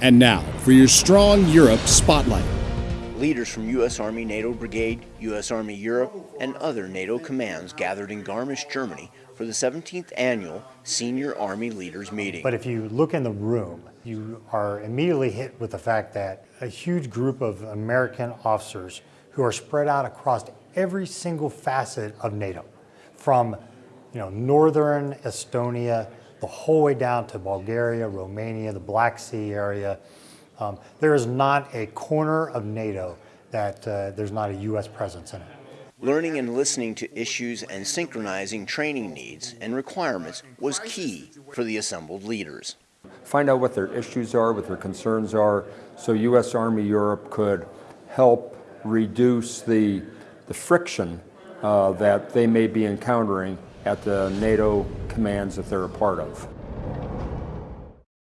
And now for your Strong Europe Spotlight. Leaders from U.S. Army NATO Brigade, U.S. Army Europe, and other NATO commands gathered in Garmisch, Germany for the 17th annual Senior Army Leaders Meeting. But if you look in the room, you are immediately hit with the fact that a huge group of American officers who are spread out across every single facet of NATO, from you know, northern Estonia, the whole way down to Bulgaria, Romania, the Black Sea area. Um, there is not a corner of NATO that uh, there's not a U.S. presence in it. Learning and listening to issues and synchronizing training needs and requirements was key for the assembled leaders. Find out what their issues are, what their concerns are, so U.S. Army Europe could help reduce the, the friction uh, that they may be encountering at the NATO commands that they're a part of.